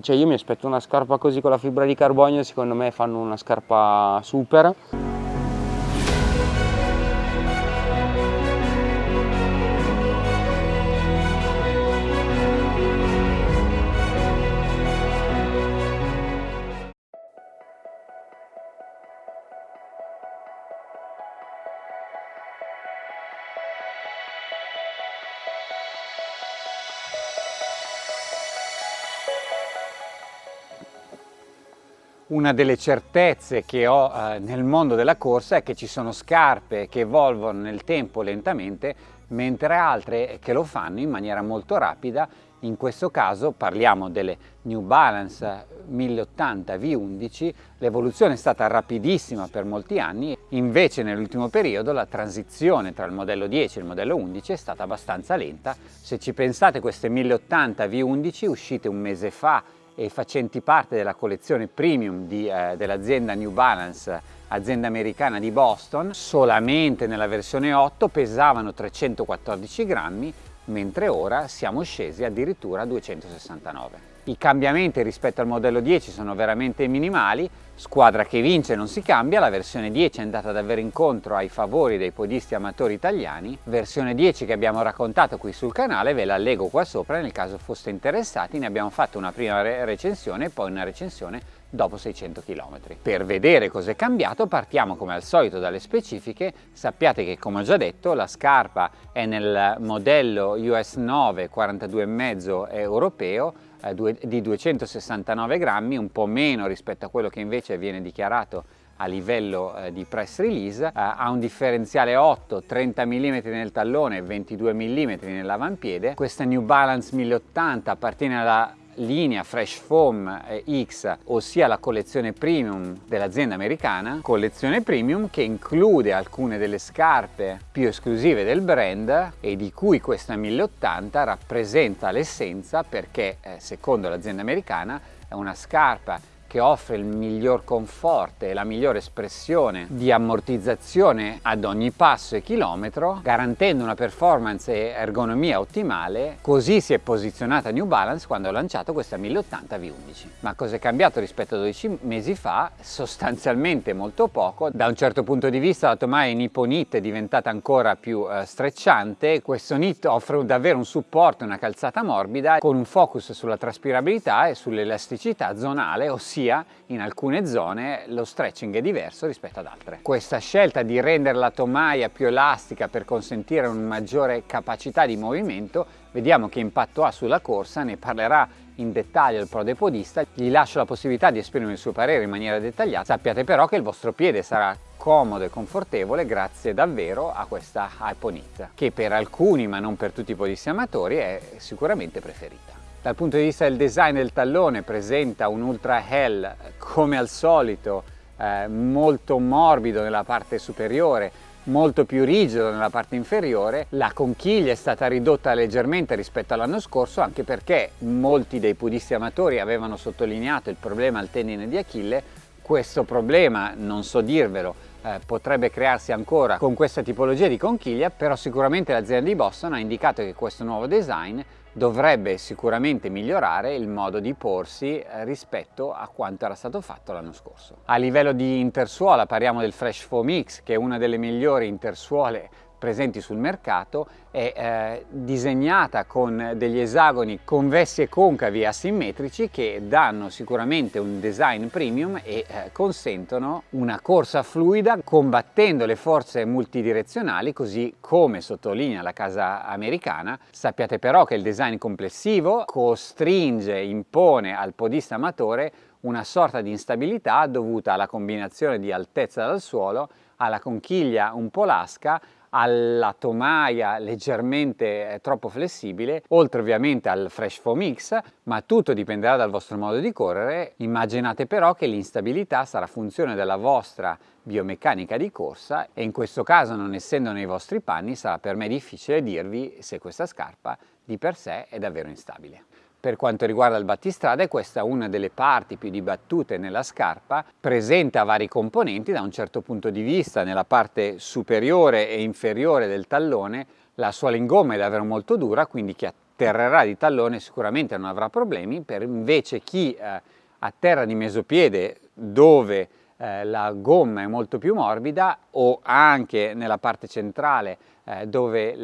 Cioè io mi aspetto una scarpa così con la fibra di carbonio, secondo me fanno una scarpa super. Una delle certezze che ho eh, nel mondo della corsa è che ci sono scarpe che evolvono nel tempo lentamente, mentre altre che lo fanno in maniera molto rapida. In questo caso parliamo delle New Balance 1080 V11, l'evoluzione è stata rapidissima per molti anni, invece nell'ultimo periodo la transizione tra il modello 10 e il modello 11 è stata abbastanza lenta. Se ci pensate queste 1080 V11 uscite un mese fa e facenti parte della collezione premium eh, dell'azienda New Balance, azienda americana di Boston, solamente nella versione 8 pesavano 314 grammi, mentre ora siamo scesi addirittura a 269. I cambiamenti rispetto al modello 10 sono veramente minimali, squadra che vince non si cambia, la versione 10 è andata davvero incontro ai favori dei podisti amatori italiani, versione 10 che abbiamo raccontato qui sul canale, ve la leggo qua sopra nel caso foste interessati, ne abbiamo fatto una prima re recensione e poi una recensione dopo 600 km. Per vedere cosa è cambiato partiamo come al solito dalle specifiche, sappiate che come ho già detto la scarpa è nel modello US 9 42,5 europeo eh, di 269 grammi, un po' meno rispetto a quello che invece viene dichiarato a livello eh, di press release, eh, ha un differenziale 8, 30 mm nel tallone e 22 mm nell'avampiede. Questa New Balance 1080 appartiene alla linea Fresh Foam X, ossia la collezione premium dell'azienda americana, collezione premium che include alcune delle scarpe più esclusive del brand e di cui questa 1080 rappresenta l'essenza perché eh, secondo l'azienda americana è una scarpa che offre il miglior conforto e la migliore espressione di ammortizzazione ad ogni passo e chilometro, garantendo una performance e ergonomia ottimale. Così si è posizionata New Balance quando ha lanciato questa 1080 V11. Ma cosa è cambiato rispetto a 12 mesi fa? Sostanzialmente molto poco. Da un certo punto di vista la Tomae Nippon Knit è diventata ancora più eh, strecciante. Questo knit offre davvero un supporto, una calzata morbida con un focus sulla traspirabilità e sull'elasticità zonale, ossia sia in alcune zone lo stretching è diverso rispetto ad altre. Questa scelta di rendere la tomaia più elastica per consentire una maggiore capacità di movimento, vediamo che impatto ha sulla corsa, ne parlerà in dettaglio il prodepodista, gli lascio la possibilità di esprimere il suo parere in maniera dettagliata, sappiate però che il vostro piede sarà comodo e confortevole grazie davvero a questa Hyponit, che per alcuni ma non per tutti i podisti amatori è sicuramente preferita. Dal punto di vista del design del tallone presenta un Ultra Hell come al solito eh, molto morbido nella parte superiore, molto più rigido nella parte inferiore. La conchiglia è stata ridotta leggermente rispetto all'anno scorso anche perché molti dei pudisti amatori avevano sottolineato il problema al tendine di Achille. Questo problema, non so dirvelo, eh, potrebbe crearsi ancora con questa tipologia di conchiglia, però sicuramente l'azienda di Boston ha indicato che questo nuovo design dovrebbe sicuramente migliorare il modo di porsi eh, rispetto a quanto era stato fatto l'anno scorso. A livello di intersuola parliamo del Fresh Foam X che è una delle migliori intersuole presenti sul mercato è eh, disegnata con degli esagoni convessi e concavi asimmetrici che danno sicuramente un design premium e eh, consentono una corsa fluida combattendo le forze multidirezionali così come sottolinea la casa americana. Sappiate però che il design complessivo costringe, impone al podista amatore una sorta di instabilità dovuta alla combinazione di altezza dal suolo, alla conchiglia un po' lasca alla tomaia leggermente eh, troppo flessibile, oltre ovviamente al Fresh Foam X, ma tutto dipenderà dal vostro modo di correre. Immaginate però che l'instabilità sarà funzione della vostra biomeccanica di corsa e in questo caso non essendo nei vostri panni sarà per me difficile dirvi se questa scarpa di per sé è davvero instabile. Per quanto riguarda il battistrada, questa è una delle parti più dibattute nella scarpa, presenta vari componenti da un certo punto di vista, nella parte superiore e inferiore del tallone la sua lingomma è davvero molto dura, quindi chi atterrerà di tallone sicuramente non avrà problemi, per invece chi eh, atterra di mesopiede dove eh, la gomma è molto più morbida o anche nella parte centrale eh, dove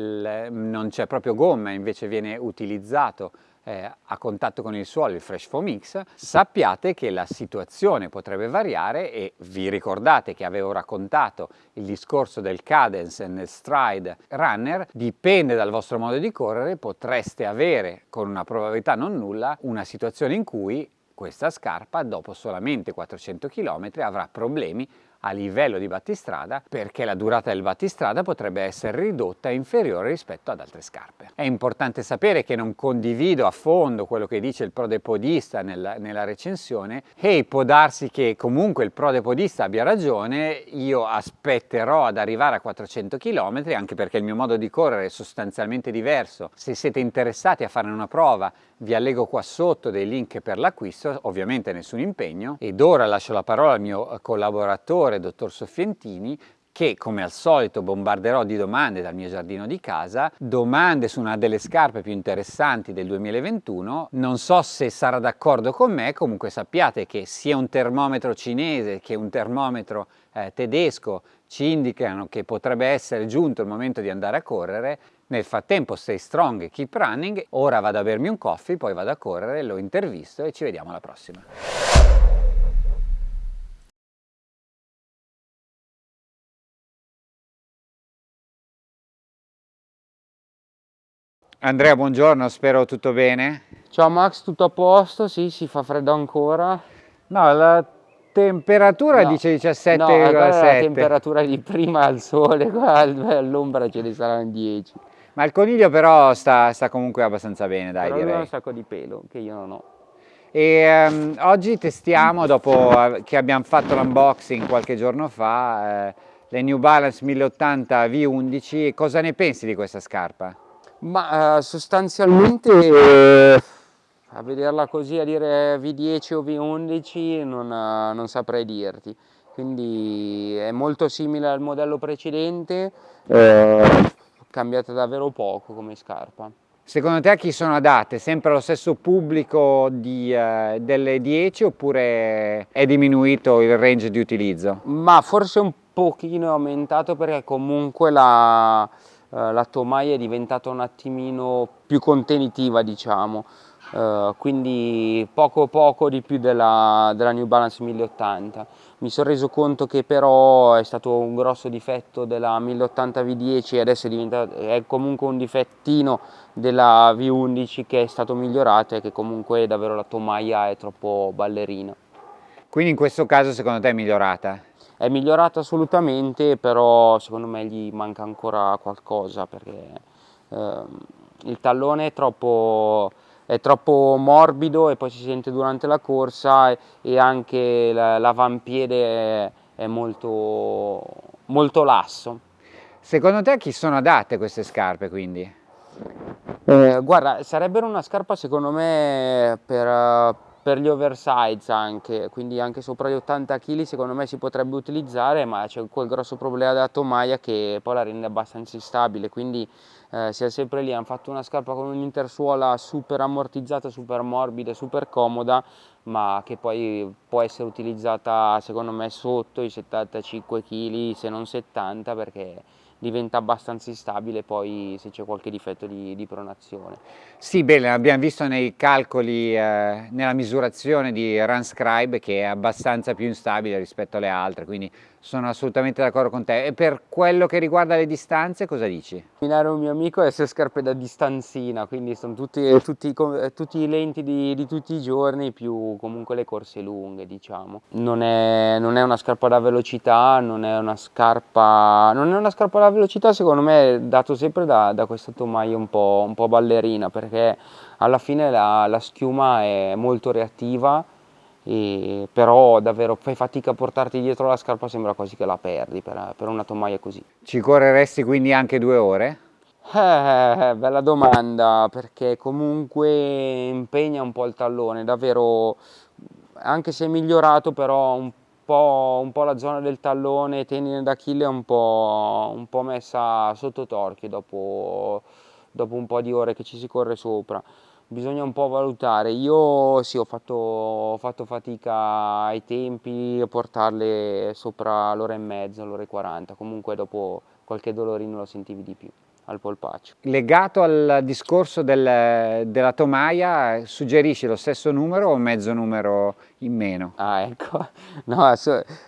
non c'è proprio gomma invece viene utilizzato eh, a contatto con il suolo il Fresh Foam Mix, sappiate che la situazione potrebbe variare e vi ricordate che avevo raccontato il discorso del cadence nel stride runner, dipende dal vostro modo di correre, potreste avere con una probabilità non nulla una situazione in cui questa scarpa dopo solamente 400 km avrà problemi a livello di battistrada perché la durata del battistrada potrebbe essere ridotta e inferiore rispetto ad altre scarpe. È importante sapere che non condivido a fondo quello che dice il prodepodista nella, nella recensione e può darsi che comunque il prodepodista abbia ragione, io aspetterò ad arrivare a 400 km anche perché il mio modo di correre è sostanzialmente diverso. Se siete interessati a fare una prova vi allego qua sotto dei link per l'acquisto, ovviamente nessun impegno ed ora lascio la parola al mio collaboratore direttore, dottor Soffientini, che come al solito bombarderò di domande dal mio giardino di casa, domande su una delle scarpe più interessanti del 2021, non so se sarà d'accordo con me, comunque sappiate che sia un termometro cinese che un termometro eh, tedesco ci indicano che potrebbe essere giunto il momento di andare a correre, nel frattempo stay strong keep running, ora vado a bermi un coffee, poi vado a correre, lo intervisto e ci vediamo alla prossima. Andrea, buongiorno, spero tutto bene. Ciao Max, tutto a posto? Sì, si fa freddo ancora. No, la temperatura no, dice 17,7. No, la temperatura di prima al sole, all'ombra ce ne saranno 10. Ma il coniglio però sta, sta comunque abbastanza bene, dai, però direi. ha un sacco di pelo, che io non ho. E um, oggi testiamo, dopo che abbiamo fatto l'unboxing qualche giorno fa, eh, le New Balance 1080 V11. Cosa ne pensi di questa scarpa? Ma eh, sostanzialmente eh, a vederla così, a dire V10 o V11 non, eh, non, saprei dirti. Quindi è molto simile al modello precedente, eh, cambiata davvero poco come scarpa. Secondo te a chi sono adatte? Sempre lo stesso pubblico di, eh, delle 10 oppure è diminuito il range di utilizzo? Ma forse un pochino aumentato perché comunque la, la tomaia è diventata un attimino più contenitiva diciamo. Uh, quindi poco poco di più della, della, New Balance 1080 mi sono reso conto che però è stato un grosso difetto della 1080 V10 e adesso è, è comunque un difettino della V11 che è stato migliorato e che comunque davvero la tomaia è troppo ballerina. Quindi in questo caso secondo te è migliorata? È migliorato assolutamente, però secondo me gli manca ancora qualcosa perché eh, il tallone è troppo, è troppo, morbido e poi si sente durante la corsa e, e anche l'avampiede è, è molto, molto lasso. Secondo te a chi sono adatte queste scarpe quindi? Eh, guarda, sarebbero una scarpa secondo me per, per gli oversize anche, quindi anche sopra gli 80 kg secondo me si potrebbe utilizzare, ma c'è quel grosso problema della tomaia che poi la rende abbastanza instabile, quindi eh, siamo sempre lì, hanno fatto una scarpa con un'intersuola super ammortizzata, super morbida, super comoda, ma che poi può essere utilizzata secondo me sotto i 75 kg, se non 70, perché diventa abbastanza instabile poi se c'è qualche difetto di, di, pronazione. Sì, bene, abbiamo visto nei calcoli, eh, nella misurazione di Runscribe che è abbastanza più instabile rispetto alle altre, quindi sono assolutamente d'accordo con te. E per quello che riguarda le distanze, cosa dici? Minare un mio amico è essere scarpe da distanzina, quindi sono tutti, tutti, tutti i lenti di, di, tutti i giorni, più comunque le corse lunghe, diciamo. Non è, non è, una scarpa da velocità, non è una scarpa, non è una scarpa da velocità, secondo me dato sempre da, da questa tomaia un po', un po', ballerina, perché alla fine la, la schiuma è molto reattiva, e, però davvero fai fatica a portarti dietro la scarpa, sembra quasi che la perdi per, per una tomaia così. Ci correresti quindi anche due ore? Eh, bella domanda, perché comunque impegna un po' il tallone, davvero, anche se è migliorato però un po', un po la zona del tallone, tendine d'Achille è un po', un po' messa sotto torchio dopo dopo un po' di ore che ci si corre sopra bisogna un po' valutare. Io sì, ho fatto, ho fatto fatica ai tempi a portarle sopra l'ora e mezza, l'ora e 40, comunque dopo qualche dolorino lo sentivi di più al polpaccio. Legato al discorso del, della tomaia, suggerisci lo stesso numero o mezzo numero in meno? Ah ecco, no,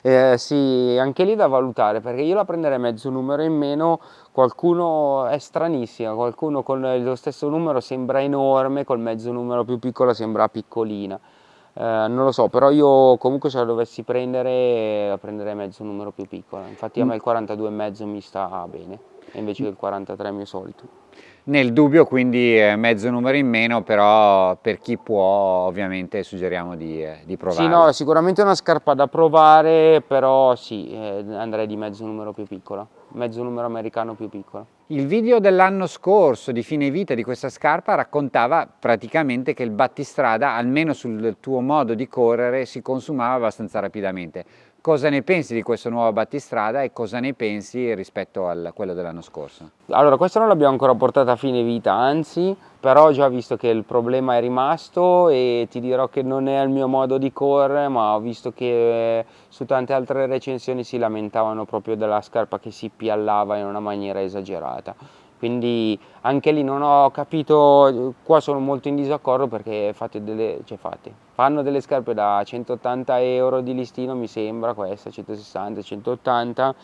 eh, sì, anche lì da valutare perché io la prenderei mezzo numero in meno, qualcuno è stranissima, qualcuno con lo stesso numero sembra enorme, col mezzo numero più piccolo sembra piccolina. Eh, non lo so, però io comunque se la dovessi prendere la prenderei mezzo numero più piccolo, infatti a me il 42,5 mi sta bene invece che il 43 mio solito. Nel dubbio quindi mezzo numero in meno, però per chi può ovviamente suggeriamo di, eh, di provare. Sì, no, sicuramente è una scarpa da provare, però sì, eh, andrei di mezzo numero più piccolo, mezzo numero americano più piccolo. Il video dell'anno scorso di fine vita di questa scarpa raccontava praticamente che il battistrada, almeno sul tuo modo di correre, si consumava abbastanza rapidamente. Cosa ne pensi di questo nuovo battistrada e cosa ne pensi rispetto a quello dell'anno scorso? Allora, questo non l'abbiamo ancora portato a fine vita, anzi, però ho già visto che il problema è rimasto e ti dirò che non è il mio modo di correre, ma ho visto che su tante altre recensioni si lamentavano proprio della scarpa che si piallava in una maniera esagerata quindi anche lì non ho capito, qua sono molto in disaccordo perché fate delle, cioè fate, fanno delle scarpe da 180 euro di listino mi sembra questa, 160, 180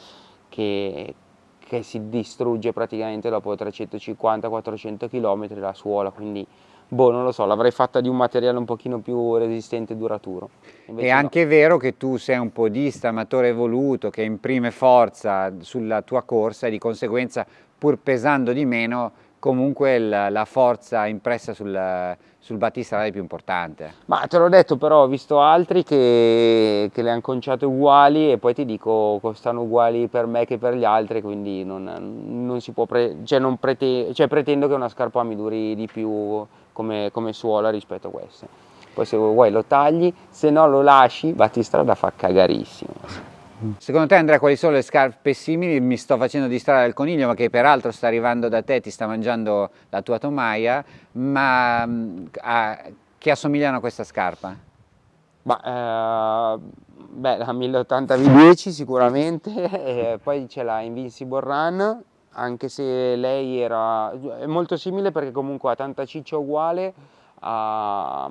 che, che si distrugge praticamente dopo 350-400 km la suola, quindi boh, non lo so, l'avrei fatta di un materiale un pochino più resistente e duraturo. Invece è no. anche vero che tu sei un podista amatore evoluto che imprime forza sulla tua corsa e di conseguenza pur pesando di meno, comunque la, la forza impressa sul, sul battistrada è più importante. Ma te l'ho detto però, ho visto altri che, che le hanno conciate uguali e poi ti dico costano uguali per me che per gli altri, quindi non, non si può, cioè, non prete, cioè pretendo che una scarpa mi duri di più come, come suola rispetto a queste. Poi se vuoi lo tagli, se no lo lasci, battistrada fa cagarissimo. Secondo te Andrea quali sono le scarpe simili? Mi sto facendo distrarre il coniglio ma che peraltro sta arrivando da te, ti sta mangiando la tua tomaia, ma mm, a, che assomigliano a questa scarpa? Ma, eh, beh, la 1080 V10 sicuramente, poi c'è la Invincible Run, anche se lei era è molto simile perché comunque ha tanta ciccia uguale a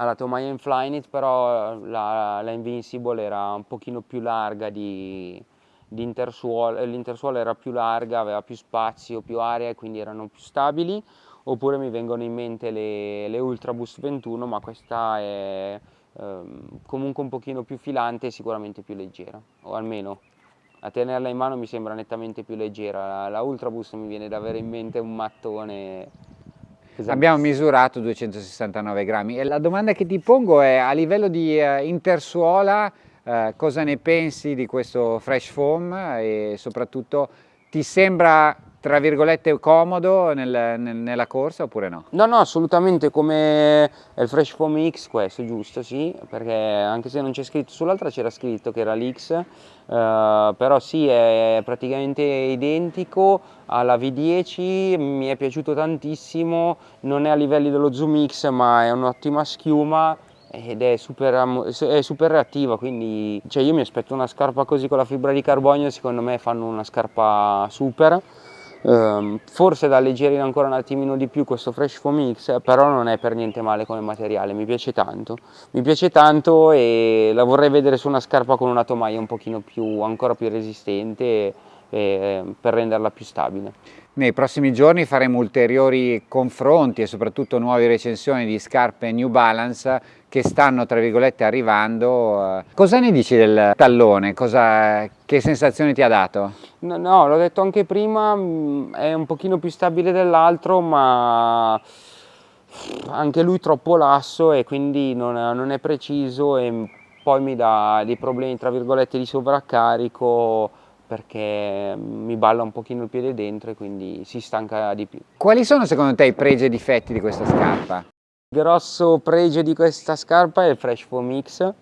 mm, alla Tomaia in Flyknit però la, la, Invincible era un pochino più larga di, di intersuolo, l'intersuolo era più larga, aveva più spazio, più area e quindi erano più stabili. Oppure mi vengono in mente le, le Ultra Boost 21 ma questa è ehm, comunque un pochino più filante e sicuramente più leggera. O almeno a tenerla in mano mi sembra nettamente più leggera. La, la Ultra Boost mi viene da avere in mente un mattone Esatto. Abbiamo misurato 269 grammi e la domanda che ti pongo è a livello di uh, intersuola uh, cosa ne pensi di questo fresh foam e soprattutto ti sembra tra virgolette comodo nel, nel, nella corsa oppure no? No, no, assolutamente come il Fresh Foam X questo, giusto, sì, perché anche se non c'è scritto, sull'altra c'era scritto che era l'X, eh, però sì, è praticamente identico alla V10, mi è piaciuto tantissimo, non è a livelli dello Zoom X ma è un'ottima schiuma, ed è super, è super reattiva quindi cioè io mi aspetto una scarpa così con la fibra di carbonio secondo me fanno una scarpa super Um, forse da alleggerire ancora un attimino di più questo Fresh Foam X, però non è per niente male come materiale, mi piace tanto. Mi piace tanto e la vorrei vedere su una scarpa con una tomaia un pochino più, ancora più resistente e, e, per renderla più stabile. Nei prossimi giorni faremo ulteriori confronti e soprattutto nuove recensioni di scarpe New Balance che stanno tra virgolette arrivando. Cosa ne dici del tallone? Cosa, che sensazione ti ha dato? No, no l'ho detto anche prima, mm, è un pochino più stabile dell'altro ma anche lui troppo lasso e quindi non, non è preciso e poi mi dà dei problemi tra virgolette di sovraccarico perché mi balla un pochino il piede dentro e quindi si stanca di più. Quali sono secondo te i pregi e difetti di questa scarpa? Il grosso pregio di questa scarpa è il Fresh Foam X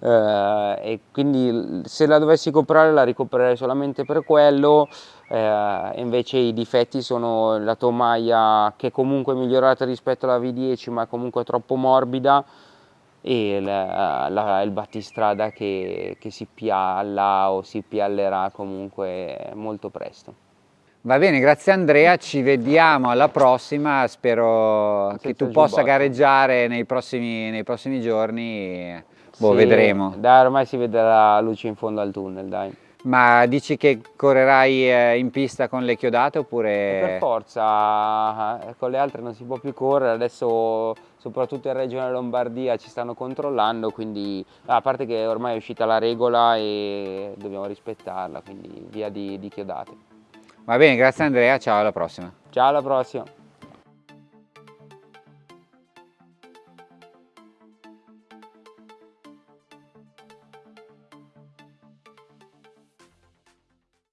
eh, e quindi se la dovessi comprare la ricomprerei solamente per quello eh, invece i difetti sono la tomaia che comunque è migliorata rispetto alla V10 ma comunque troppo morbida e la, la, il battistrada che, che si pialla o si piallerà comunque molto presto. Va bene, grazie Andrea, ci vediamo alla prossima, spero Senza che tu possa gareggiare nei prossimi, nei prossimi giorni, boh, sì, vedremo. Dai, ormai si vede la luce in fondo al tunnel, dai. Ma dici che correrai eh, in pista con le chiodate oppure... Per forza, eh, con le altre non si può più correre, adesso soprattutto in Regione Lombardia ci stanno controllando, quindi a parte che ormai è uscita la regola e dobbiamo rispettarla, quindi via di, di chiodate. Va bene, grazie Andrea, ciao alla prossima. Ciao alla prossima.